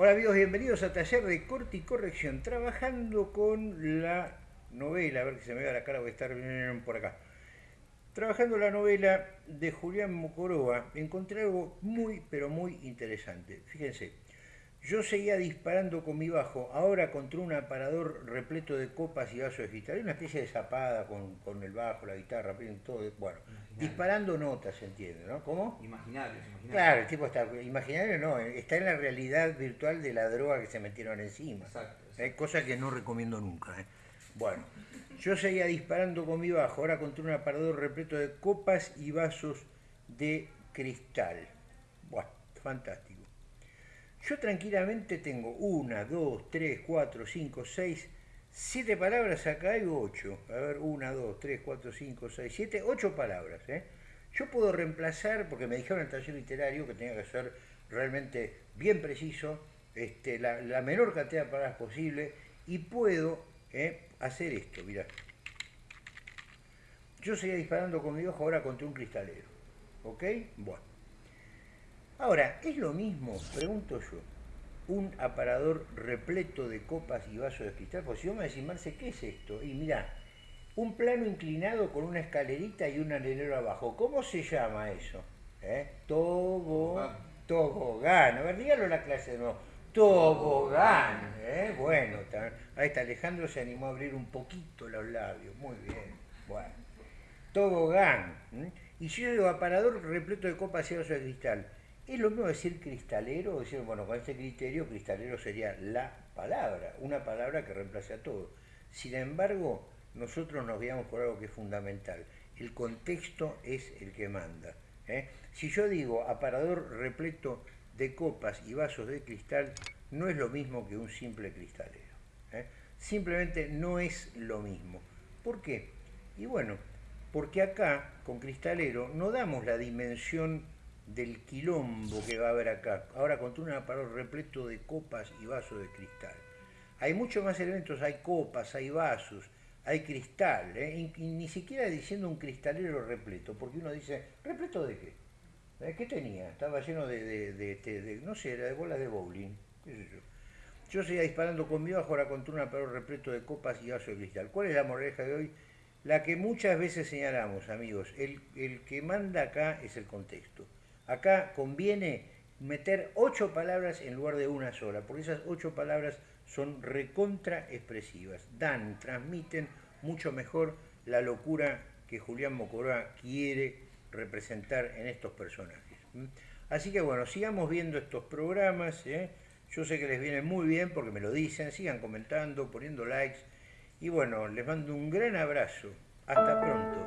Hola amigos, bienvenidos a Taller de Corte y Corrección, trabajando con la novela, a ver que se me vea la cara, voy a estar por acá. Trabajando la novela de Julián Mocoroa, encontré algo muy, pero muy interesante. Fíjense, yo seguía disparando con mi bajo, ahora contra un aparador repleto de copas y vasos de cristal. una especie de zapada con, el bajo, la guitarra, todo. Bueno, disparando notas, se entiende, ¿no? ¿Cómo? Imaginarios, imaginarios. Claro, el tipo está. Imaginario no, está en la realidad virtual de la droga que se metieron encima. Exacto. Hay Cosa que no recomiendo nunca. ¿eh? Bueno, yo seguía disparando con mi bajo, ahora contra un aparador repleto de copas y vasos de cristal. Bueno, fantástico. Yo tranquilamente tengo una, dos, tres, cuatro, cinco, seis, siete palabras, acá hay ocho. A ver, una, dos, tres, cuatro, cinco, seis, siete, ocho palabras. ¿eh? Yo puedo reemplazar, porque me dijeron en el taller literario que tenía que ser realmente bien preciso, este, la, menor cantidad de palabras posible, y puedo ¿eh? hacer esto, mirá. Yo seguía disparando con mi ojo ahora contra un cristalero. ¿Ok? Bueno. Ahora, ¿es lo mismo, pregunto yo, un aparador repleto de copas y vasos de cristal? Pues si yo me decís, Marce, ¿qué es esto? Y mirá, un plano inclinado con una escalerita y un alelero abajo. ¿Cómo se llama eso? ¿Eh? Tobogán. Tobogán. A ver, dígalo la clase de nuevo. Tobogán. ¿eh? Bueno, ahí está, Alejandro se animó a abrir un poquito los labios. Muy bien. Bueno. Tobogán. Y si yo digo aparador repleto de copas y vasos de cristal. Es lo mismo decir cristalero, decir, bueno, con este criterio, cristalero sería la palabra, una palabra que reemplace a todo. Sin embargo, nosotros nos guiamos por algo que es fundamental. El contexto es el que manda. ¿eh? Si yo digo aparador repleto de copas y vasos de cristal, no es lo mismo que un simple cristalero. ¿eh? Simplemente no es lo mismo. ¿Por qué? Y bueno, porque acá, con cristalero, no damos la dimensión del quilombo que va a haber acá. Ahora con un aparador repleto de copas y vasos de cristal. Hay muchos más elementos, hay copas, hay vasos, hay cristal, ¿eh? ni siquiera diciendo un cristalero repleto, porque uno dice, ¿repleto de qué? ¿Eh? ¿Qué tenía? Estaba lleno de, de, no sé, era de bolas de bowling, qué sé yo. Yo seguía disparando con mi bajo, ahora contra un aparador repleto de copas y vasos de cristal. ¿Cuál es la moraleja de hoy? La que muchas veces señalamos, amigos, el que manda acá es el contexto. Acá conviene meter ocho palabras en lugar de una sola, porque esas ocho palabras son recontra expresivas, dan, transmiten mucho mejor la locura que Julián Mocoroa quiere representar en estos personajes. Así que bueno, sigamos viendo estos programas, ¿eh? yo sé que les viene muy bien porque me lo dicen, sigan comentando, poniendo likes, y bueno, les mando un gran abrazo, hasta pronto.